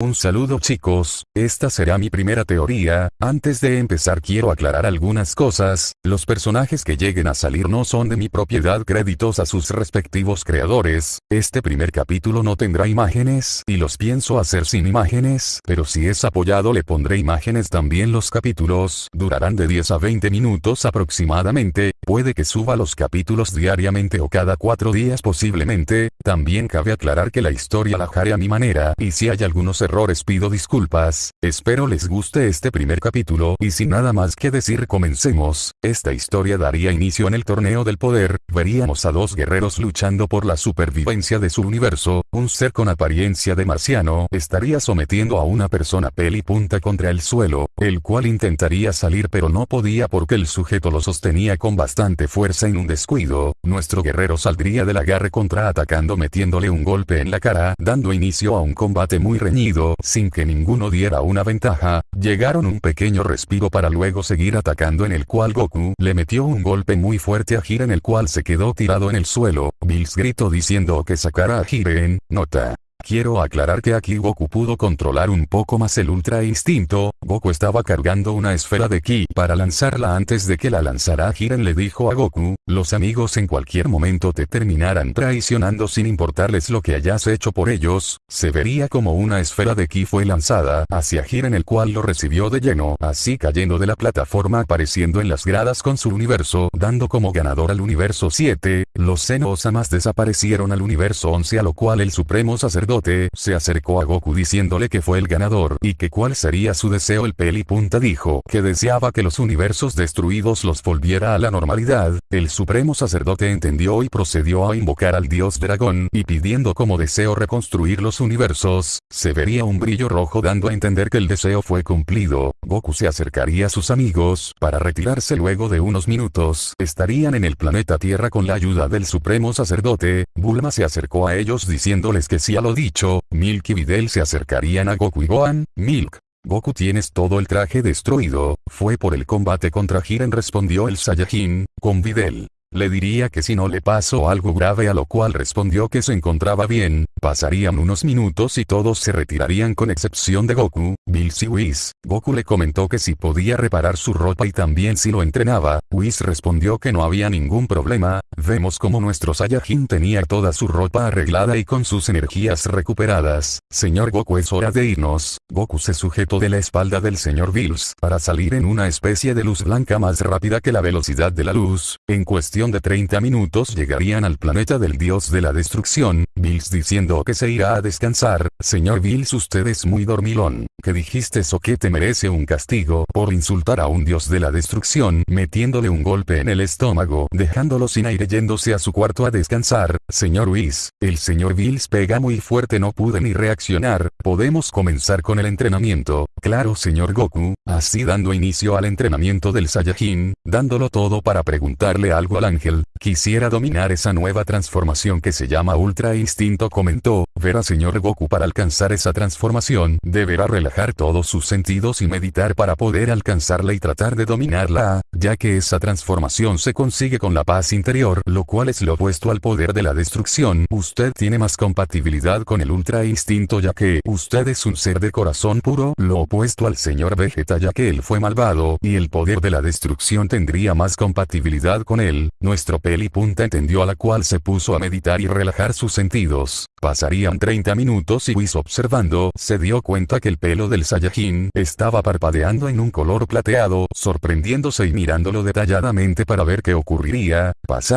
Un saludo chicos, esta será mi primera teoría, antes de empezar quiero aclarar algunas cosas, los personajes que lleguen a salir no son de mi propiedad créditos a sus respectivos creadores, este primer capítulo no tendrá imágenes y los pienso hacer sin imágenes, pero si es apoyado le pondré imágenes también. Los capítulos, durarán de 10 a 20 minutos aproximadamente, puede que suba los capítulos diariamente o cada cuatro días posiblemente, también cabe aclarar que la historia la haré a mi manera y si hay algunos errores pido disculpas, espero les guste este primer capítulo y sin nada más que decir comencemos, esta historia daría inicio en el torneo del poder, veríamos a dos guerreros luchando por la supervivencia de su universo, un ser con apariencia de marciano estaría sometiendo a una persona peli punta contra el suelo, el cual intentaría salir pero no podía porque el sujeto lo sostenía con bastante fuerza en un descuido, nuestro guerrero saldría del agarre contra atacando metiéndole un golpe en la cara, dando inicio a un combate muy reñido, sin que ninguno diera una ventaja, llegaron un pequeño respiro para luego seguir atacando en el cual Goku le metió un golpe muy fuerte a Jiren el cual se quedó tirado en el suelo, Bills gritó diciendo que sacara a Jiren, nota. Quiero aclarar que aquí Goku pudo controlar un poco más el Ultra Instinto, Goku estaba cargando una esfera de Ki para lanzarla antes de que la lanzara. Jiren le dijo a Goku, los amigos en cualquier momento te terminarán traicionando sin importarles lo que hayas hecho por ellos, se vería como una esfera de Ki fue lanzada hacia Jiren el cual lo recibió de lleno, así cayendo de la plataforma apareciendo en las gradas con su universo, dando como ganador al universo 7, los Zeno-Osamas desaparecieron al universo 11 a lo cual el supremo sacerdote se acercó a Goku diciéndole que fue el ganador y que cuál sería su deseo el peli punta dijo que deseaba que los universos destruidos los volviera a la normalidad, el supremo sacerdote entendió y procedió a invocar al dios dragón y pidiendo como deseo reconstruir los universos, se vería un brillo rojo dando a entender que el deseo fue cumplido, Goku se acercaría a sus amigos para retirarse luego de unos minutos, estarían en el planeta Tierra con la ayuda del supremo sacerdote, Bulma se acercó a ellos diciéndoles que sí a lo dicho, Milk y Videl se acercarían a Goku y Gohan, Milk. Goku tienes todo el traje destruido, fue por el combate contra Jiren respondió el Saiyajin, con Videl. Le diría que si no le pasó algo grave a lo cual respondió que se encontraba bien, pasarían unos minutos y todos se retirarían con excepción de Goku, Bills y Whis. Goku le comentó que si podía reparar su ropa y también si lo entrenaba, Whis respondió que no había ningún problema, vemos como nuestro Saiyajin tenía toda su ropa arreglada y con sus energías recuperadas. Señor Goku es hora de irnos, Goku se sujetó de la espalda del señor Bills para salir en una especie de luz blanca más rápida que la velocidad de la luz, en cuestión de 30 minutos llegarían al planeta del dios de la destrucción, Bills diciendo que se irá a descansar, señor Bills usted es muy dormilón, que dijiste eso que te merece un castigo por insultar a un dios de la destrucción, metiéndole un golpe en el estómago, dejándolo sin aire yéndose a su cuarto a descansar, señor Whis, el señor Bills pega muy fuerte no pude ni reaccionar, podemos comenzar con el entrenamiento, claro señor Goku, así dando inicio al entrenamiento del Saiyajin, dándolo todo para preguntarle algo a la ángel, quisiera dominar esa nueva transformación que se llama Ultra Instinto comentó, verá señor Goku para alcanzar esa transformación, deberá relajar todos sus sentidos y meditar para poder alcanzarla y tratar de dominarla, ya que esa transformación se consigue con la paz interior, lo cual es lo opuesto al poder de la destrucción. Usted tiene más compatibilidad con el Ultra Instinto ya que usted es un ser de corazón puro, lo opuesto al señor Vegeta ya que él fue malvado, y el poder de la destrucción tendría más compatibilidad con él, nuestro peli punta entendió a la cual se puso a meditar y relajar sus sentidos. Pasarían 30 minutos y Whis observando, se dio cuenta que el pelo del Saiyajin estaba parpadeando en un color plateado, sorprendiéndose y mirándolo detalladamente para ver qué ocurriría.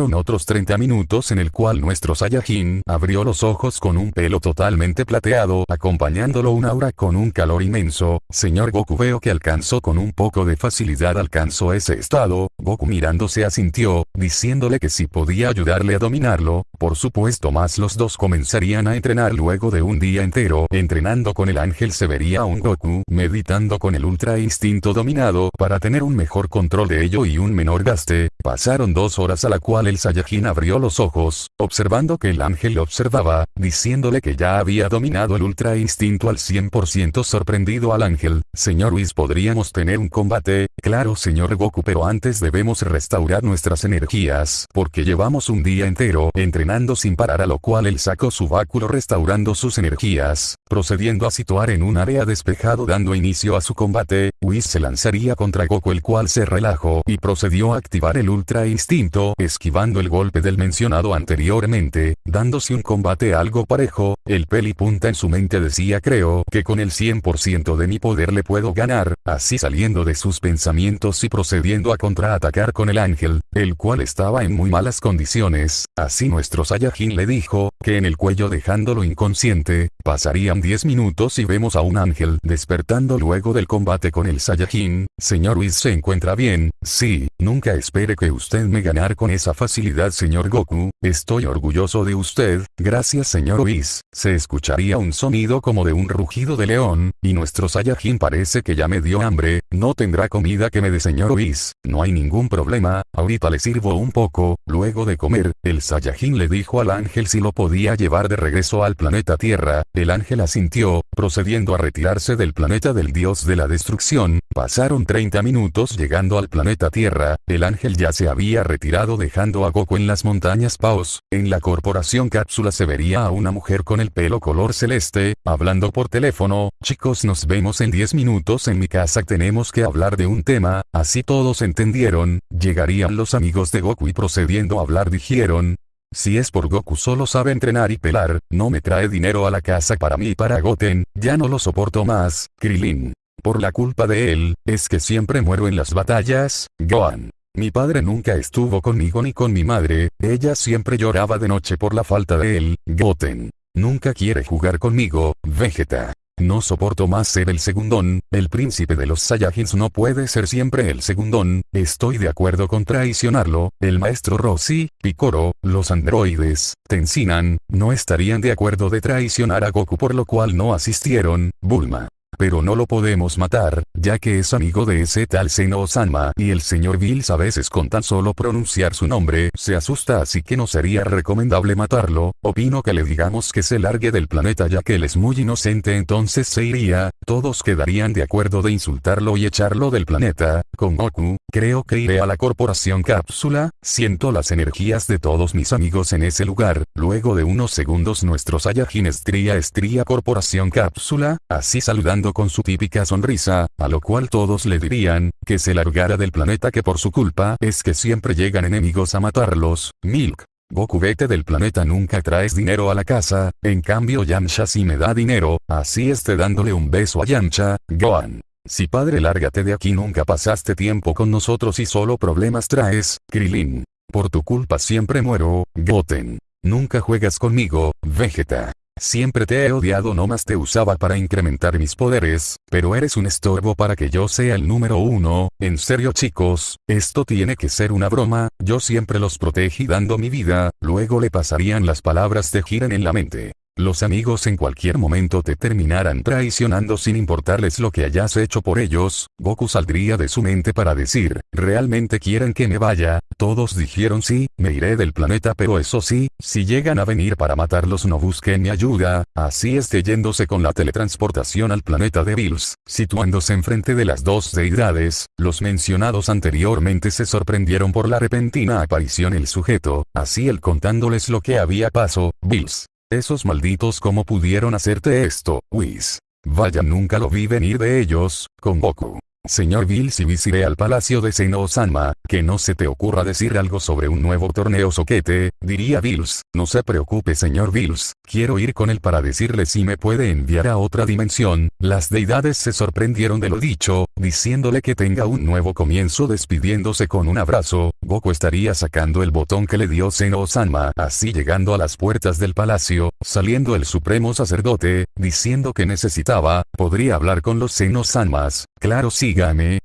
Otros 30 minutos en el cual nuestro Saiyajin abrió los ojos con un pelo totalmente plateado, acompañándolo un aura con un calor inmenso. Señor Goku veo que alcanzó con un poco de facilidad alcanzó ese estado, Goku mirándose asintió, diciéndole que si podía ayudarle a dominarlo, por supuesto más los dos comenzarían a entrenar luego de un día entero, entrenando con el ángel se vería un Goku, meditando con el ultra instinto dominado para tener un mejor control de ello y un menor gaste, Pasaron dos horas a la cual el Saiyajin abrió los ojos, observando que el ángel lo observaba, diciéndole que ya había dominado el ultra instinto al 100% sorprendido al ángel. Señor Whis podríamos tener un combate, claro señor Goku pero antes debemos restaurar nuestras energías, porque llevamos un día entero entrenando sin parar a lo cual él sacó su báculo restaurando sus energías, procediendo a situar en un área despejado dando inicio a su combate, Whis se lanzaría contra Goku el cual se relajó y procedió a activar el ultra instinto esquivando el golpe del mencionado anteriormente, dándose un combate algo parejo, el peli punta en su mente decía creo que con el 100% de mi poder le puedo ganar, así saliendo de sus pensamientos y procediendo a contraatacar con el ángel, el cual estaba en muy malas condiciones, así nuestro Saiyajin le dijo, que en el cuello dejándolo inconsciente, pasarían 10 minutos y vemos a un ángel despertando luego del combate con el Saiyajin, señor Whis se encuentra bien, sí, nunca espere que usted me ganar con esa facilidad señor Goku, estoy orgulloso de usted, gracias señor Whis, se escucharía un sonido como de un rugido de león, y nuestro Saiyajin parece que ya me dio hambre, no tendrá comida que me dé señor Whis, no hay ningún problema, ahorita le sirvo un poco, luego de comer, el Saiyajin le dijo al ángel si lo podía llevar de regreso al planeta Tierra, el ángel asintió, procediendo a retirarse del planeta del dios de la destrucción, pasaron 30 minutos llegando al planeta Tierra, el ángel ya se había retirado dejando a Goku en las montañas Paos, en la corporación cápsula se vería a una mujer con el pelo color celeste, hablando por teléfono, chicos nos vemos en 10 minutos. En mi casa tenemos que hablar de un tema, así todos entendieron, llegarían los amigos de Goku y procediendo a hablar dijeron, si es por Goku solo sabe entrenar y pelar, no me trae dinero a la casa para mí y para Goten, ya no lo soporto más, Krilin. Por la culpa de él, es que siempre muero en las batallas, Gohan. Mi padre nunca estuvo conmigo ni con mi madre, ella siempre lloraba de noche por la falta de él, Goten. Nunca quiere jugar conmigo, Vegeta. No soporto más ser el segundón, el príncipe de los Saiyajins no puede ser siempre el segundón, estoy de acuerdo con traicionarlo, el maestro Rossi, Picoro, los androides, Tensinan, no estarían de acuerdo de traicionar a Goku por lo cual no asistieron, Bulma. Pero no lo podemos matar, ya que es amigo de ese tal Seno Osanma y el señor Bills a veces con tan solo pronunciar su nombre se asusta así que no sería recomendable matarlo, opino que le digamos que se largue del planeta ya que él es muy inocente entonces se iría, todos quedarían de acuerdo de insultarlo y echarlo del planeta, con Goku, creo que iré a la corporación cápsula, siento las energías de todos mis amigos en ese lugar, luego de unos segundos nuestro Saiyajin estría estría corporación cápsula, así saludando con su típica sonrisa, a lo cual todos le dirían, que se largara del planeta que por su culpa es que siempre llegan enemigos a matarlos, Milk. Goku vete del planeta nunca traes dinero a la casa, en cambio Yamcha sí me da dinero, así esté dándole un beso a Yamcha, Gohan. Si padre lárgate de aquí nunca pasaste tiempo con nosotros y solo problemas traes, Krilin. Por tu culpa siempre muero, Goten. Nunca juegas conmigo, Vegeta. Siempre te he odiado no más te usaba para incrementar mis poderes, pero eres un estorbo para que yo sea el número uno, en serio chicos, esto tiene que ser una broma, yo siempre los protegí dando mi vida, luego le pasarían las palabras de Jiren en la mente. Los amigos en cualquier momento te terminarán traicionando sin importarles lo que hayas hecho por ellos, Goku saldría de su mente para decir, ¿realmente quieren que me vaya? Todos dijeron sí, me iré del planeta pero eso sí, si llegan a venir para matarlos no busquen mi ayuda, así esté yéndose con la teletransportación al planeta de Bills, situándose enfrente de las dos deidades, los mencionados anteriormente se sorprendieron por la repentina aparición el sujeto, así él contándoles lo que había pasado, Bills. Esos malditos cómo pudieron hacerte esto, Whis. Vaya nunca lo vi venir de ellos, con Goku. Señor Bills y visiré al palacio de Seno Sanma, que no se te ocurra decir algo sobre un nuevo torneo soquete, diría Bills, no se preocupe señor Bills, quiero ir con él para decirle si me puede enviar a otra dimensión, las deidades se sorprendieron de lo dicho, diciéndole que tenga un nuevo comienzo despidiéndose con un abrazo, Goku estaría sacando el botón que le dio Seno Sanma, así llegando a las puertas del palacio, saliendo el supremo sacerdote, diciendo que necesitaba, podría hablar con los Seno Sanmas, claro sí,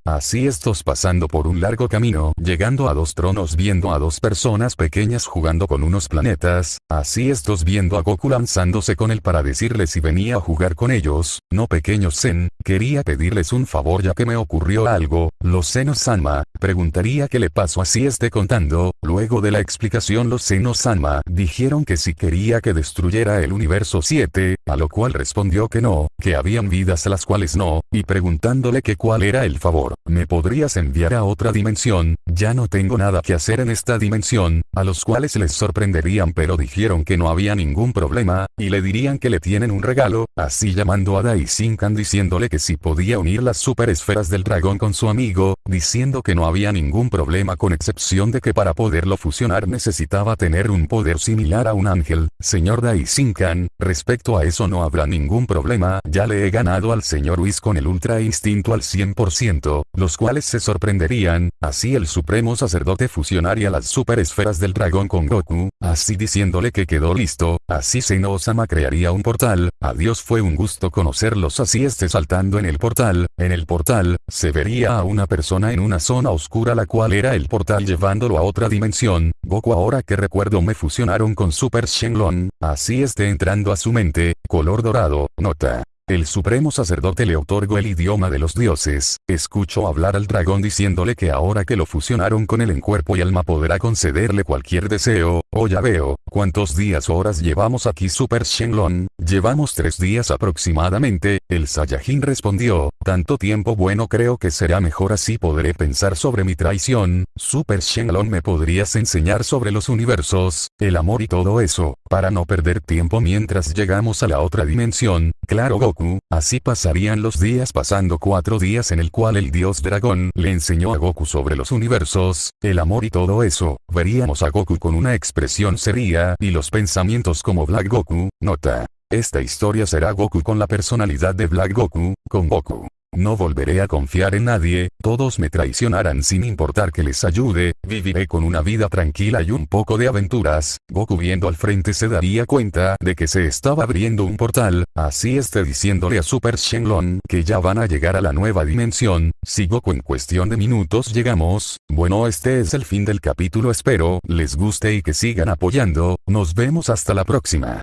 Así estos pasando por un largo camino, llegando a dos tronos viendo a dos personas pequeñas jugando con unos planetas, así estos viendo a Goku lanzándose con él para decirle si venía a jugar con ellos, no pequeños Zen, quería pedirles un favor ya que me ocurrió algo, los senos Sanma, preguntaría qué le pasó así esté contando, luego de la explicación los senos Sanma dijeron que si quería que destruyera el universo 7, a lo cual respondió que no, que habían vidas a las cuales no, y preguntándole que cuál era el favor, ¿me podrías enviar a otra dimensión? Ya no tengo nada que hacer en esta dimensión, a los cuales les sorprenderían pero dijeron que no había ningún problema, y le dirían que le tienen un regalo, así llamando a Daisinkan diciéndole que si podía unir las super esferas del dragón con su amigo, diciendo que no había ningún problema con excepción de que para poderlo fusionar necesitaba tener un poder similar a un ángel, señor Daisinkan, respecto a eso no habrá ningún problema, ya le he ganado al señor Whis con el ultra instinto al 100%, los cuales se sorprenderían, así el supremo sacerdote fusionaría las super esferas del dragón con Goku, así diciéndole que quedó listo, así Seno Osama crearía un portal, adiós fue un gusto conocerlos así esté saltando en el portal, en el portal, se vería a una persona en una zona oscura la cual era el portal llevándolo a otra dimensión, Goku ahora que recuerdo me fusionaron con Super Shenlong, así esté entrando a su mente, color dorado, nota. El supremo sacerdote le otorgó el idioma de los dioses, escuchó hablar al dragón diciéndole que ahora que lo fusionaron con él en cuerpo y alma podrá concederle cualquier deseo, oh ya veo, ¿cuántos días o horas llevamos aquí Super Shenlong? Llevamos tres días aproximadamente, el Saiyajin respondió, tanto tiempo bueno creo que será mejor así podré pensar sobre mi traición, Super Shenlong me podrías enseñar sobre los universos, el amor y todo eso, para no perder tiempo mientras llegamos a la otra dimensión, claro Así pasarían los días pasando cuatro días en el cual el dios dragón le enseñó a Goku sobre los universos, el amor y todo eso, veríamos a Goku con una expresión seria y los pensamientos como Black Goku, nota. Esta historia será Goku con la personalidad de Black Goku, con Goku. No volveré a confiar en nadie, todos me traicionarán sin importar que les ayude, viviré con una vida tranquila y un poco de aventuras. Goku viendo al frente se daría cuenta de que se estaba abriendo un portal, así esté diciéndole a Super Shenlong que ya van a llegar a la nueva dimensión, si Goku en cuestión de minutos llegamos, bueno este es el fin del capítulo espero les guste y que sigan apoyando, nos vemos hasta la próxima.